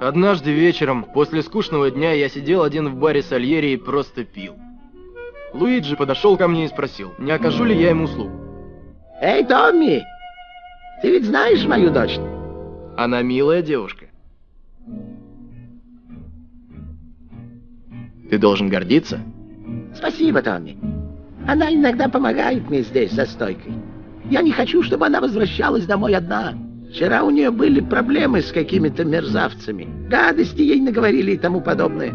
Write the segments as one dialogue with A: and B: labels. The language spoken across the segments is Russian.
A: Однажды вечером, после скучного дня, я сидел один в баре Сальери и просто пил. Луиджи подошел ко мне и спросил, не окажу ли я ему услугу.
B: Эй, Томми, ты ведь знаешь мою дочь?
A: Она милая девушка. Ты должен гордиться?
B: Спасибо, Томми. Она иногда помогает мне здесь, за стойкой. Я не хочу, чтобы она возвращалась домой одна. Вчера у нее были проблемы с какими-то мерзавцами. Гадости ей наговорили и тому подобное.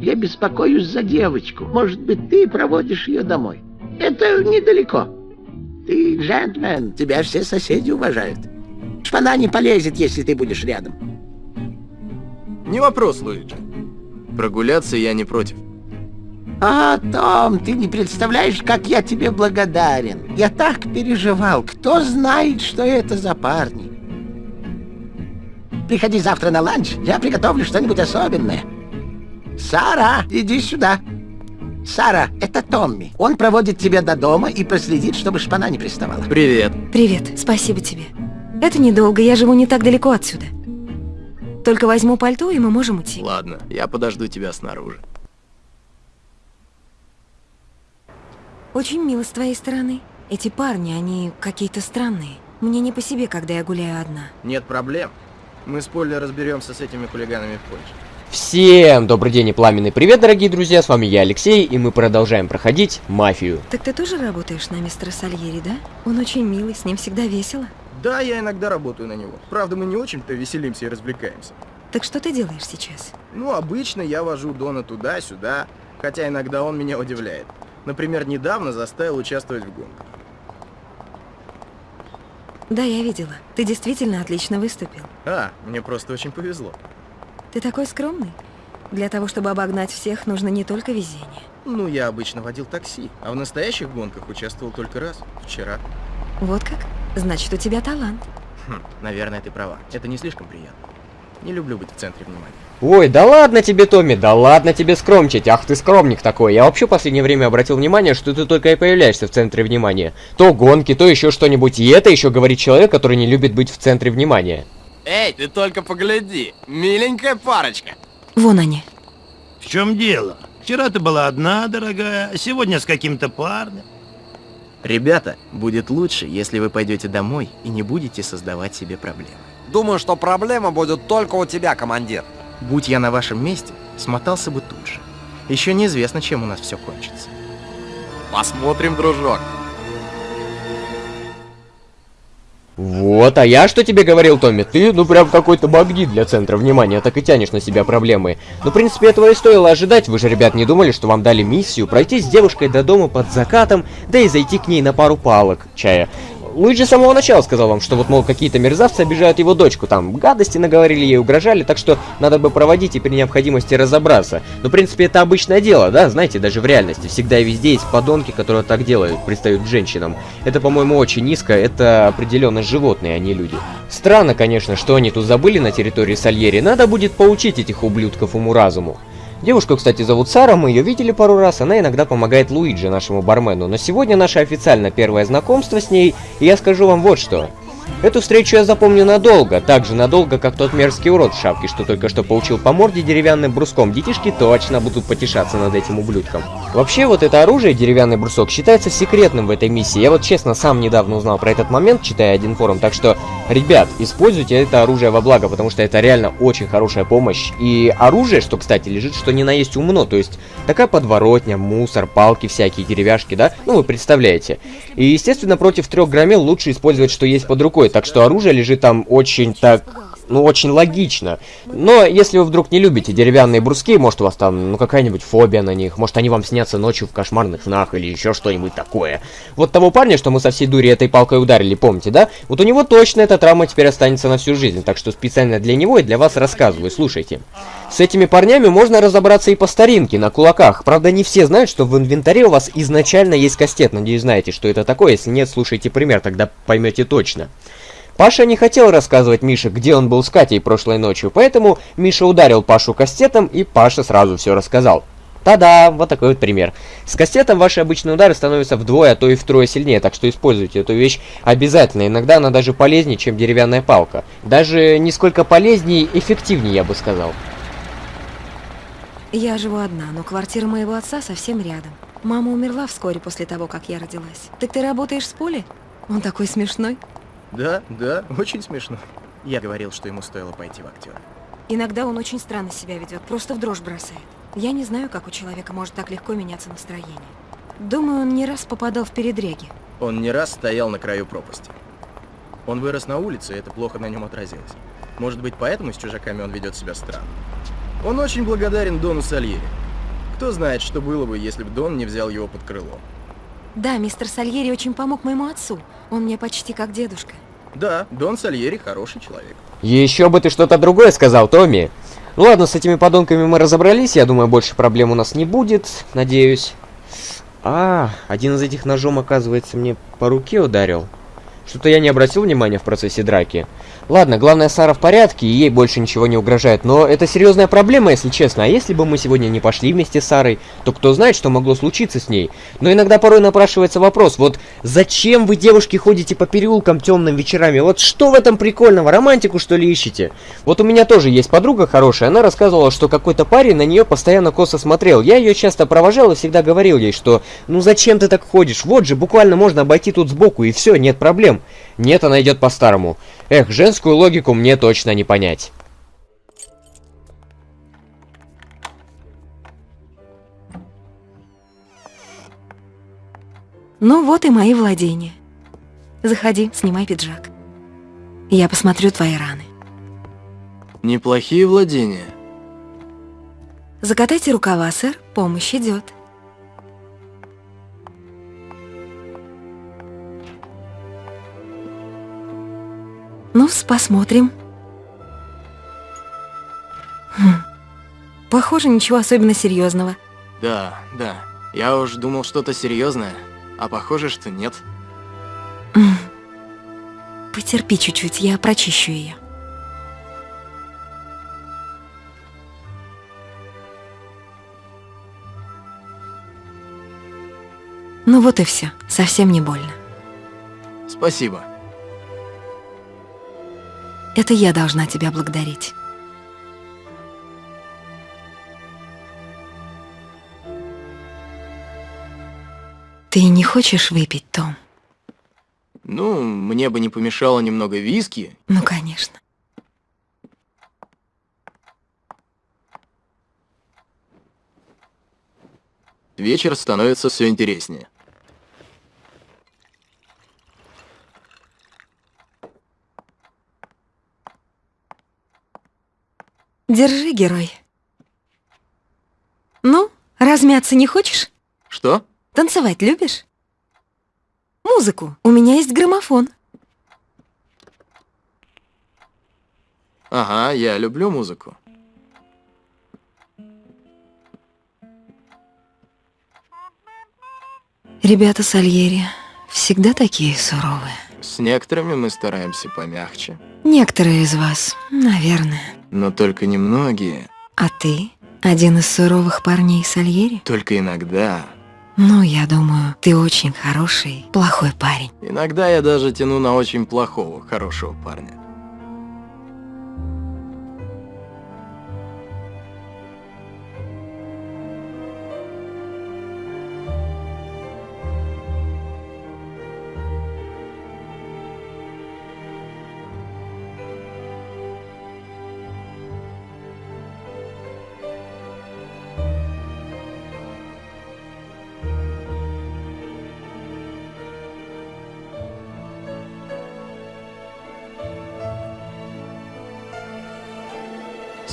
B: Я беспокоюсь за девочку. Может быть, ты проводишь ее домой. Это недалеко. Ты джентльмен, тебя все соседи уважают. Шпана не полезет, если ты будешь рядом.
A: Не вопрос, Луиджи. Прогуляться я не против.
B: А, Том, ты не представляешь, как я тебе благодарен. Я так переживал. Кто знает, что это за парни? Приходи завтра на ланч, я приготовлю что-нибудь особенное. Сара, иди сюда. Сара, это Томми. Он проводит тебя до дома и проследит, чтобы шпана не приставала.
A: Привет.
C: Привет, спасибо тебе. Это недолго, я живу не так далеко отсюда. Только возьму пальто, и мы можем уйти.
A: Ладно, я подожду тебя снаружи.
C: Очень мило с твоей стороны. Эти парни, они какие-то странные. Мне не по себе, когда я гуляю одна.
A: Нет проблем. Мы с Полли разберемся с этими хулиганами позже.
D: Всем добрый день и пламенный привет, дорогие друзья, с вами я, Алексей, и мы продолжаем проходить Мафию.
C: Так ты тоже работаешь на мистера Сальери, да? Он очень милый, с ним всегда весело.
A: Да, я иногда работаю на него. Правда, мы не очень-то веселимся и развлекаемся.
C: Так что ты делаешь сейчас?
A: Ну, обычно я вожу Дона туда-сюда, хотя иногда он меня удивляет. Например, недавно заставил участвовать в гонках.
C: Да, я видела. Ты действительно отлично выступил.
A: А, мне просто очень повезло.
C: Ты такой скромный. Для того, чтобы обогнать всех, нужно не только везение.
A: Ну, я обычно водил такси, а в настоящих гонках участвовал только раз, вчера.
C: Вот как? Значит, у тебя талант.
A: Хм, наверное, ты права. Это не слишком приятно. Не люблю быть в центре внимания.
D: Ой, да ладно тебе, Томми, да ладно тебе скромничать, ах ты скромник такой. Я вообще в последнее время обратил внимание, что ты только и появляешься в центре внимания. То гонки, то еще что-нибудь, и это еще говорит человек, который не любит быть в центре внимания.
E: Эй, ты только погляди, миленькая парочка.
C: Вон они.
F: В чем дело? Вчера ты была одна, дорогая, а сегодня с каким-то парнем.
A: Ребята, будет лучше, если вы пойдете домой и не будете создавать себе проблемы.
E: Думаю, что проблема будет только у тебя, командир.
A: Будь я на вашем месте, смотался бы тут же. Еще неизвестно, чем у нас все кончится.
E: Посмотрим, дружок.
D: Вот, а я что тебе говорил, Томми? Ты, ну, прям какой-то магнит для центра внимания, так и тянешь на себя проблемы. Ну, в принципе, этого и стоило ожидать. Вы же, ребят, не думали, что вам дали миссию пройти с девушкой до дома под закатом, да и зайти к ней на пару палок чая. Луиджи с самого начала сказал вам, что вот, мол, какие-то мерзавцы обижают его дочку, там, гадости наговорили ей, угрожали, так что надо бы проводить и при необходимости разобраться. Но, в принципе, это обычное дело, да, знаете, даже в реальности. Всегда и везде есть подонки, которые так делают, пристают к женщинам. Это, по-моему, очень низко, это определенно животные, а не люди. Странно, конечно, что они тут забыли на территории Сальери, надо будет поучить этих ублюдков уму-разуму. Девушку, кстати, зовут Сара, мы ее видели пару раз, она иногда помогает Луиджи, нашему бармену, но сегодня наше официально первое знакомство с ней, и я скажу вам вот что. Эту встречу я запомню надолго, так же надолго, как тот мерзкий урод в шапке, что только что получил по морде деревянным бруском. Детишки точно будут потешаться над этим ублюдком. Вообще, вот это оружие, деревянный брусок, считается секретным в этой миссии. Я вот честно сам недавно узнал про этот момент, читая один форум, так что, ребят, используйте это оружие во благо, потому что это реально очень хорошая помощь. И оружие, что, кстати, лежит, что ни на есть умно, то есть такая подворотня, мусор, палки всякие, деревяшки, да? Ну, вы представляете. И, естественно, против трех громил лучше использовать, что есть под рукой, так что оружие лежит там очень так ну, очень логично. Но если вы вдруг не любите деревянные бруски, может у вас там, ну, какая-нибудь фобия на них, может они вам снятся ночью в кошмарных снах или еще что-нибудь такое. Вот того парня, что мы со всей дури этой палкой ударили, помните, да? Вот у него точно эта травма теперь останется на всю жизнь, так что специально для него и для вас рассказываю, слушайте. С этими парнями можно разобраться и по старинке, на кулаках. Правда, не все знают, что в инвентаре у вас изначально есть кастет. Надеюсь, знаете, что это такое. Если нет, слушайте пример, тогда поймете точно. Паша не хотел рассказывать Мише, где он был с Катей прошлой ночью, поэтому Миша ударил Пашу кастетом, и Паша сразу все рассказал. Та-да, вот такой вот пример. С кастетом ваши обычные удары становятся вдвое, а то и втрое сильнее, так что используйте эту вещь обязательно. Иногда она даже полезнее, чем деревянная палка. Даже нисколько полезнее, эффективнее, я бы сказал.
C: Я живу одна, но квартира моего отца совсем рядом. Мама умерла вскоре после того, как я родилась. Так ты работаешь с Поле? Он такой смешной.
A: Да, да, очень смешно. Я говорил, что ему стоило пойти в актер.
C: Иногда он очень странно себя ведет, просто в дрожь бросает. Я не знаю, как у человека может так легко меняться настроение. Думаю, он не раз попадал в передряги.
A: Он не раз стоял на краю пропасти. Он вырос на улице, и это плохо на нем отразилось. Может быть, поэтому с чужаками он ведет себя странно. Он очень благодарен Дону Сальери. Кто знает, что было бы, если бы Дон не взял его под крыло.
C: Да, мистер Сальери очень помог моему отцу. Он мне почти как дедушка.
A: Да, Дон Сальери хороший человек.
D: Еще бы ты что-то другое сказал, Томми. Ну ладно, с этими подонками мы разобрались. Я думаю, больше проблем у нас не будет. Надеюсь. А, один из этих ножом, оказывается, мне по руке ударил. Что-то я не обратил внимания в процессе драки. Ладно, главное, Сара в порядке, и ей больше ничего не угрожает. Но это серьезная проблема, если честно. А если бы мы сегодня не пошли вместе с Сарой, то кто знает, что могло случиться с ней. Но иногда порой напрашивается вопрос, вот зачем вы, девушки, ходите по переулкам темным вечерами? Вот что в этом прикольного? Романтику, что ли, ищете? Вот у меня тоже есть подруга хорошая, она рассказывала, что какой-то парень на нее постоянно косо смотрел. Я ее часто провожал и всегда говорил ей, что ну зачем ты так ходишь? Вот же, буквально можно обойти тут сбоку и все, нет проблем. Нет, она идет по-старому. Эх, женскую логику мне точно не понять.
C: Ну вот и мои владения. Заходи, снимай пиджак. Я посмотрю твои раны.
A: Неплохие владения.
C: Закатайте рукава, сэр, помощь идет. Ну посмотрим. Хм. Похоже, ничего особенно серьезного.
A: Да, да. Я уж думал что-то серьезное, а похоже, что нет.
C: Потерпи чуть-чуть, я прочищу ее. Ну вот и все, совсем не больно.
A: Спасибо.
C: Это я должна тебя благодарить. Ты не хочешь выпить, Том?
A: Ну, мне бы не помешало немного виски.
C: Ну, конечно.
A: Вечер становится все интереснее.
C: Держи, герой. Ну, размяться не хочешь?
A: Что?
C: Танцевать любишь? Музыку. У меня есть граммофон.
A: Ага, я люблю музыку.
C: Ребята Сальери всегда такие суровые.
A: С некоторыми мы стараемся помягче.
C: Некоторые из вас, наверное.
A: Но только немногие.
C: А ты? Один из суровых парней Сальери?
A: Только иногда.
C: Ну, я думаю, ты очень хороший, плохой парень.
A: Иногда я даже тяну на очень плохого, хорошего парня.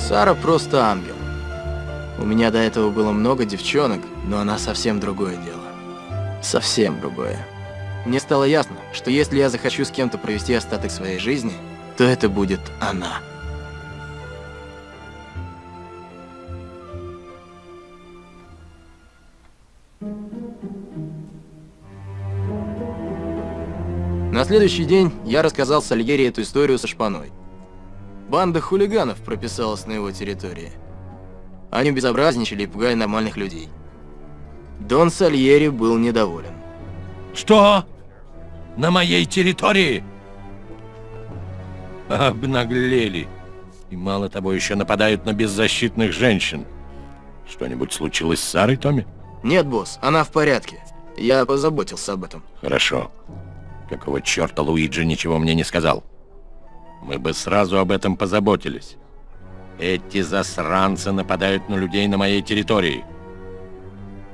A: Сара просто ангел. У меня до этого было много девчонок, но она совсем другое дело. Совсем другое. Мне стало ясно, что если я захочу с кем-то провести остаток своей жизни, то это будет она. На следующий день я рассказал Сальери эту историю со шпаной. Банда хулиганов прописалась на его территории. Они безобразничали, пугая нормальных людей. Дон Сальери был недоволен.
G: Что? На моей территории? Обнаглели. И мало того, еще нападают на беззащитных женщин. Что-нибудь случилось с Сарой, Томми?
A: Нет, босс, она в порядке. Я позаботился об этом.
G: Хорошо. Какого черта Луиджи ничего мне не сказал? Мы бы сразу об этом позаботились. Эти засранцы нападают на людей на моей территории.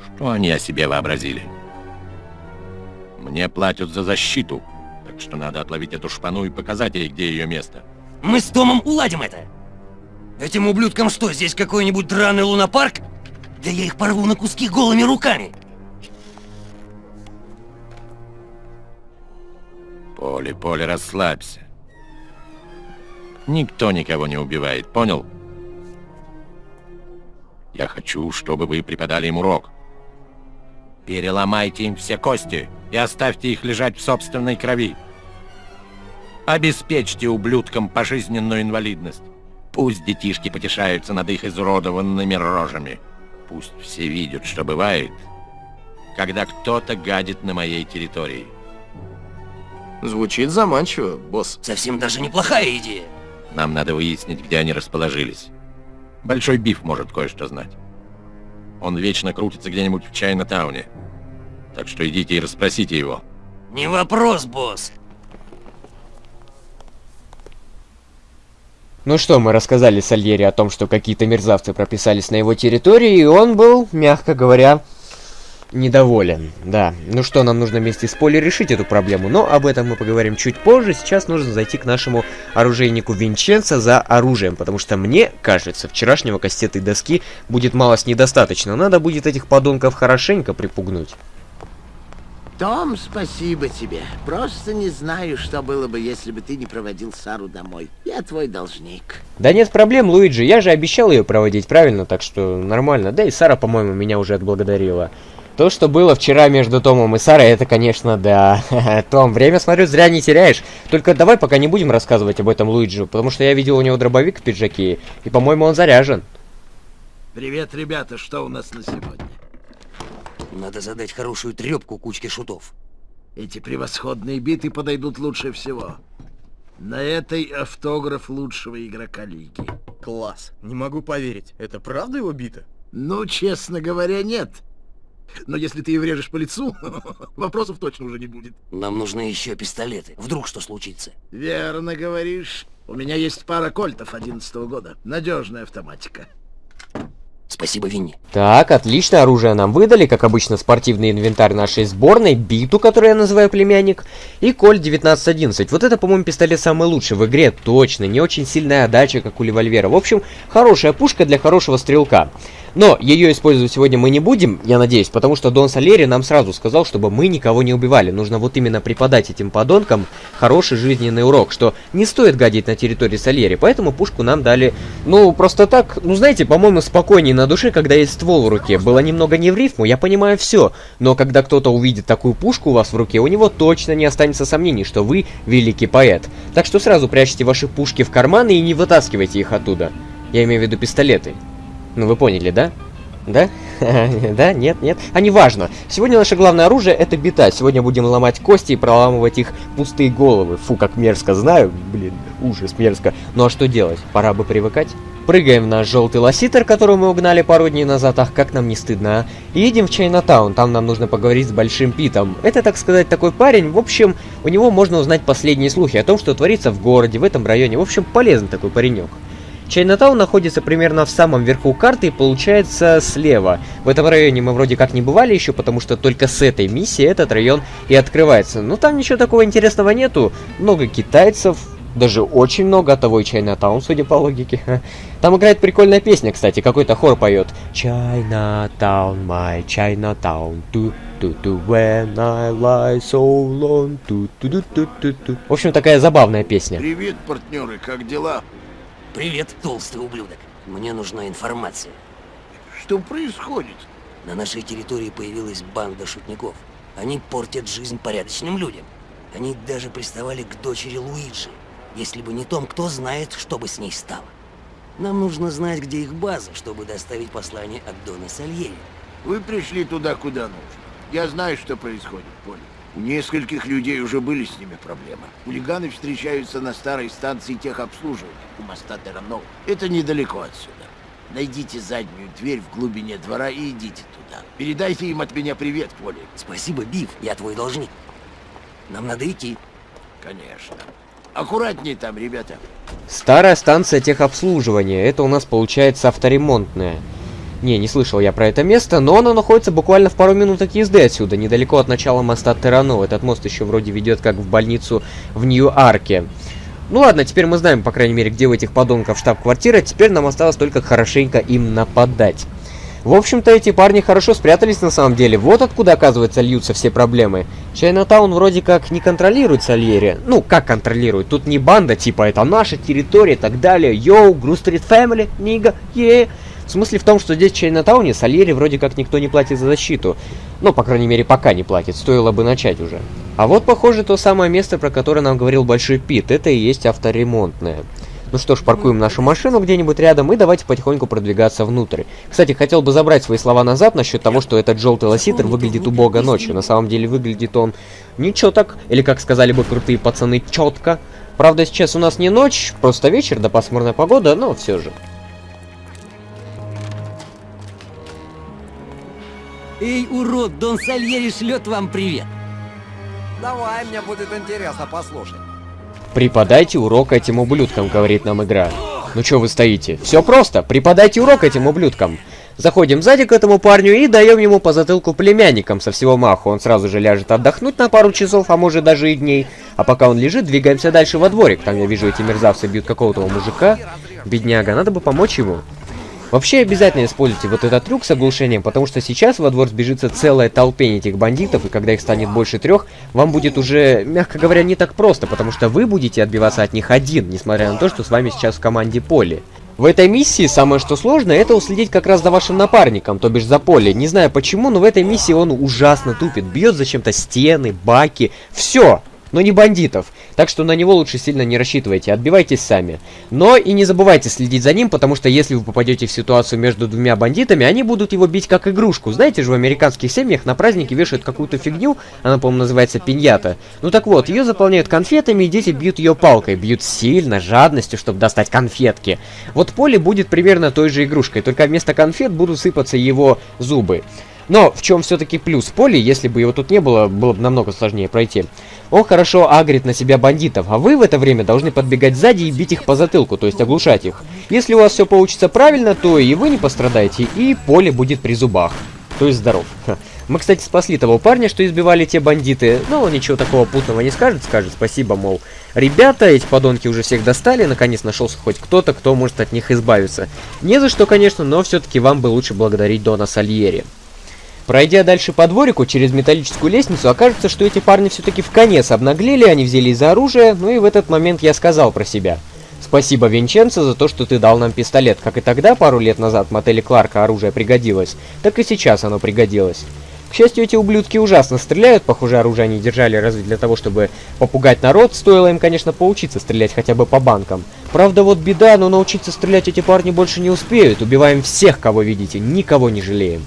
G: Что они о себе вообразили? Мне платят за защиту, так что надо отловить эту шпану и показать ей, где ее место.
H: Мы с Томом уладим это. Этим ублюдкам что, здесь какой-нибудь драный лунопарк? Да я их порву на куски голыми руками.
G: Поле, Поле, расслабься. Никто никого не убивает, понял? Я хочу, чтобы вы преподали им урок. Переломайте им все кости и оставьте их лежать в собственной крови. Обеспечьте ублюдкам пожизненную инвалидность. Пусть детишки потешаются над их изуродованными рожами. Пусть все видят, что бывает, когда кто-то гадит на моей территории.
A: Звучит заманчиво, босс.
H: Совсем даже неплохая идея.
G: Нам надо выяснить, где они расположились. Большой Биф может кое-что знать. Он вечно крутится где-нибудь в Чайна-тауне. Так что идите и расспросите его.
H: Не вопрос, босс.
D: Ну что, мы рассказали Сальери о том, что какие-то мерзавцы прописались на его территории, и он был, мягко говоря, недоволен. Да, ну что, нам нужно вместе с Полей решить эту проблему, но об этом мы поговорим чуть позже. Сейчас нужно зайти к нашему оружейнику Винченцо за оружием, потому что мне кажется, вчерашнего кастеты доски будет мало с недостаточно. Надо будет этих подонков хорошенько припугнуть.
B: Том, спасибо тебе. Просто не знаю, что было бы, если бы ты не проводил Сару домой. Я твой должник.
D: Да нет проблем, Луиджи, я же обещал ее проводить правильно, так что нормально. Да и Сара, по-моему, меня уже отблагодарила. То, что было вчера между Томом и Сарой, это, конечно, да. Том, время, смотрю, зря не теряешь. Только давай пока не будем рассказывать об этом Луиджи, потому что я видел у него дробовик в пиджаке, и, по-моему, он заряжен.
F: Привет, ребята, что у нас на сегодня?
H: Надо задать хорошую трепку кучке шутов.
F: Эти превосходные биты подойдут лучше всего. На этой автограф лучшего игрока лиги.
A: Класс. Не могу поверить. Это правда его бита?
F: Ну, честно говоря, нет. Но если ты и врежешь по лицу, вопросов точно уже не будет.
H: Нам нужны еще пистолеты. Вдруг что случится.
F: Верно говоришь. У меня есть пара кольтов 11 года. Надежная автоматика.
H: Спасибо, Винни.
D: Так, отлично, оружие нам выдали, как обычно, спортивный инвентарь нашей сборной, биту, которую я называю племянник, и коль 1911. Вот это, по-моему, пистолет самый лучший в игре, точно, не очень сильная отдача, как у револьвера. В общем, хорошая пушка для хорошего стрелка. Но ее использовать сегодня мы не будем, я надеюсь, потому что Дон Салери нам сразу сказал, чтобы мы никого не убивали. Нужно вот именно преподать этим подонкам хороший жизненный урок, что не стоит гадить на территории Сальери. Поэтому пушку нам дали, ну, просто так, ну, знаете, по-моему, спокойнее на душе, когда есть ствол в руке. Было немного не в рифму, я понимаю все. Но когда кто-то увидит такую пушку у вас в руке, у него точно не останется сомнений, что вы великий поэт. Так что сразу прячьте ваши пушки в карманы и не вытаскивайте их оттуда. Я имею в виду пистолеты. Ну вы поняли, да? Да? да? Нет? Нет? А неважно. Сегодня наше главное оружие это бита. Сегодня будем ломать кости и проламывать их пустые головы. Фу, как мерзко, знаю. Блин, ужас, мерзко. Ну а что делать? Пора бы привыкать. Прыгаем в наш желтый лоситер, который мы угнали пару дней назад. Ах, как нам не стыдно, а? И едем в Чайнатаун. Там нам нужно поговорить с Большим Питом. Это, так сказать, такой парень. В общем, у него можно узнать последние слухи о том, что творится в городе, в этом районе. В общем, полезный такой паренек. Чайнатаун находится примерно в самом верху карты и получается слева. В этом районе мы вроде как не бывали еще, потому что только с этой миссии этот район и открывается. Но там ничего такого интересного нету. Много китайцев, даже очень много, от того и Чайнатаун, судя по логике. Там играет прикольная песня, кстати, какой-то хор поет. Chinatown, my Chinatown, ту ту ту when I lie so long, ту ту ту ту ту В общем, такая забавная песня.
F: Привет, партнеры, как дела?
H: Привет, толстый ублюдок. Мне нужна информация.
F: Что происходит?
H: На нашей территории появилась банда шутников. Они портят жизнь порядочным людям. Они даже приставали к дочери Луиджи. Если бы не Том, кто знает, что бы с ней стало. Нам нужно знать, где их база, чтобы доставить послание от Дона Сальери.
F: Вы пришли туда, куда нужно. Я знаю, что происходит, Поле. У нескольких людей уже были с ними проблемы. Хулиганы встречаются на старой станции техобслуживания у моста Терранов. Это недалеко отсюда. Найдите заднюю дверь в глубине двора и идите туда. Передайте им от меня привет, Поле.
H: Спасибо, Биф, я твой должник. Нам надо идти.
F: Конечно. Аккуратнее там, ребята.
D: Старая станция техобслуживания. Это у нас получается авторемонтная. Не, не слышал я про это место, но оно находится буквально в пару минуток езды отсюда, недалеко от начала моста Террано. Этот мост еще вроде ведет как в больницу в Нью-Арке. Ну ладно, теперь мы знаем, по крайней мере, где у этих подонков штаб-квартира. Теперь нам осталось только хорошенько им нападать. В общем-то, эти парни хорошо спрятались на самом деле. Вот откуда, оказывается, льются все проблемы. Чайнатаун вроде как не контролирует Сальери. Ну, как контролирует? Тут не банда, типа, это наша территория и так далее. Йоу, Гру Стрит Фэмили, нига, е. В смысле в том, что здесь в Чайнатауне Сальери вроде как никто не платит за защиту. Ну, по крайней мере, пока не платит. Стоило бы начать уже. А вот, похоже, то самое место, про которое нам говорил Большой Пит. Это и есть авторемонтное. Ну что ж, паркуем нашу машину где-нибудь рядом и давайте потихоньку продвигаться внутрь. Кстати, хотел бы забрать свои слова назад насчет того, что этот желтый лоситер выглядит убого ночью. На самом деле выглядит он ничего так, или как сказали бы крутые пацаны, четко. Правда, сейчас у нас не ночь, просто вечер, да пасмурная погода, но все же.
H: Эй, урод, Дон Сальери шлет вам привет.
E: Давай, мне будет интересно послушать.
D: Преподайте урок этим ублюдкам, говорит нам игра. Ну чё вы стоите? Все просто, преподайте урок этим ублюдкам. Заходим сзади к этому парню и даем ему по затылку племянникам со всего маху. Он сразу же ляжет отдохнуть на пару часов, а может даже и дней. А пока он лежит, двигаемся дальше во дворик. Там я вижу, эти мерзавцы бьют какого-то мужика. Бедняга, надо бы помочь ему. Вообще обязательно используйте вот этот трюк с оглушением, потому что сейчас во двор сбежится целая толпень этих бандитов, и когда их станет больше трех, вам будет уже, мягко говоря, не так просто, потому что вы будете отбиваться от них один, несмотря на то, что с вами сейчас в команде поле. В этой миссии самое что сложно, это уследить как раз за вашим напарником, то бишь за поле. Не знаю почему, но в этой миссии он ужасно тупит, бьет зачем-то стены, баки, все но не бандитов. Так что на него лучше сильно не рассчитывайте, отбивайтесь сами. Но и не забывайте следить за ним, потому что если вы попадете в ситуацию между двумя бандитами, они будут его бить как игрушку. Знаете же, в американских семьях на празднике вешают какую-то фигню, она, по-моему, называется пиньята. Ну так вот, ее заполняют конфетами, и дети бьют ее палкой. Бьют сильно, жадностью, чтобы достать конфетки. Вот поле будет примерно той же игрушкой, только вместо конфет будут сыпаться его зубы. Но в чем все-таки плюс Поли, если бы его тут не было, было бы намного сложнее пройти. Он хорошо агрит на себя бандитов, а вы в это время должны подбегать сзади и бить их по затылку, то есть оглушать их. Если у вас все получится правильно, то и вы не пострадаете, и Поле будет при зубах. То есть здоров. Мы, кстати, спасли того парня, что избивали те бандиты. Но он ничего такого путного не скажет, скажет спасибо, мол. Ребята, эти подонки уже всех достали, наконец нашелся хоть кто-то, кто может от них избавиться. Не за что, конечно, но все-таки вам бы лучше благодарить Дона Сальери. Пройдя дальше по дворику через металлическую лестницу, окажется, что эти парни все-таки в конец обнаглели, они взялись за оружие, ну и в этот момент я сказал про себя. Спасибо, Винченцо, за то, что ты дал нам пистолет. Как и тогда, пару лет назад, в мотеле Кларка оружие пригодилось, так и сейчас оно пригодилось. К счастью, эти ублюдки ужасно стреляют, похоже, оружие они держали разве для того, чтобы попугать народ, стоило им, конечно, поучиться стрелять хотя бы по банкам. Правда, вот беда, но научиться стрелять эти парни больше не успеют, убиваем всех, кого видите, никого не жалеем.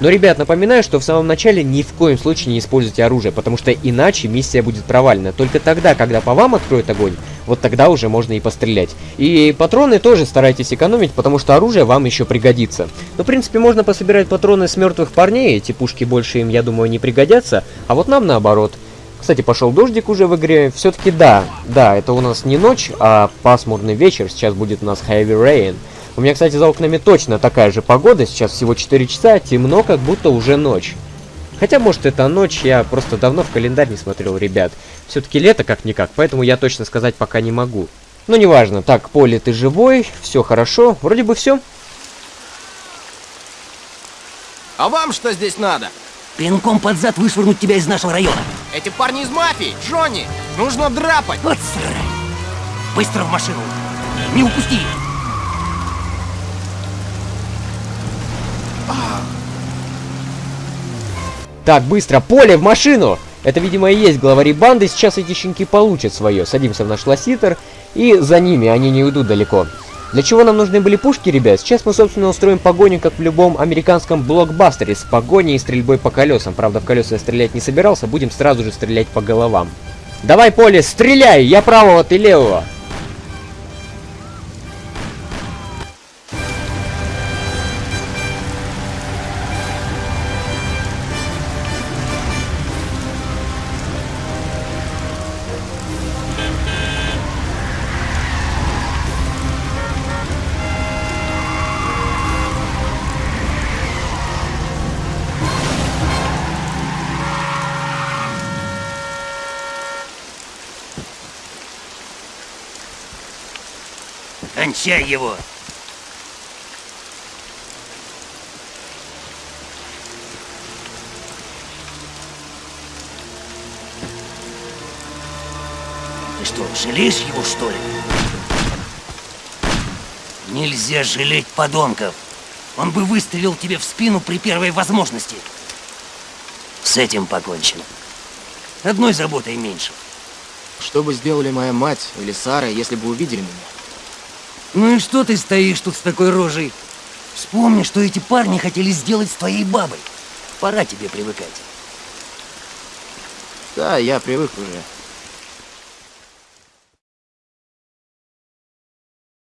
D: Но, ребят, напоминаю, что в самом начале ни в коем случае не используйте оружие, потому что иначе миссия будет провалена. Только тогда, когда по вам откроют огонь, вот тогда уже можно и пострелять. И патроны тоже старайтесь экономить, потому что оружие вам еще пригодится. Но, в принципе, можно пособирать патроны с мертвых парней, эти пушки больше им, я думаю, не пригодятся, а вот нам наоборот. Кстати, пошел дождик уже в игре. Все-таки да, да, это у нас не ночь, а пасмурный вечер. Сейчас будет у нас heavy rain. У меня, кстати, за окнами точно такая же погода. Сейчас всего 4 часа, темно, как будто уже ночь. Хотя, может, это ночь, я просто давно в календарь не смотрел, ребят. Все-таки лето как-никак, поэтому я точно сказать пока не могу. Но неважно. Так, Поле, ты живой, все хорошо. Вроде бы все.
E: А вам что здесь надо?
H: Пинком под зад вышвырнуть тебя из нашего района.
E: Эти парни из мафии, Джонни! Нужно драпать!
H: Вот срань! Быстро в машину! Не упусти!
D: Так, быстро, поле в машину! Это, видимо, и есть главари банды. Сейчас эти щенки получат свое. Садимся в наш лоситер. И за ними, они не уйдут далеко. Для чего нам нужны были пушки, ребят? Сейчас мы, собственно, устроим погоню, как в любом американском блокбастере, с погоней и стрельбой по колесам. Правда, в колеса я стрелять не собирался, будем сразу же стрелять по головам. Давай, Поле, стреляй! Я правого, ты левого.
H: Кончай его! Ты что, жалеешь его, что ли? Нельзя жалеть подонков. Он бы выстрелил тебе в спину при первой возможности. С этим покончено. Одной заботой меньше.
A: Что бы сделали моя мать или Сара, если бы увидели меня?
H: Ну и что ты стоишь тут с такой рожей? Вспомни, что эти парни хотели сделать с твоей бабой. Пора тебе привыкать.
A: Да, я привык уже.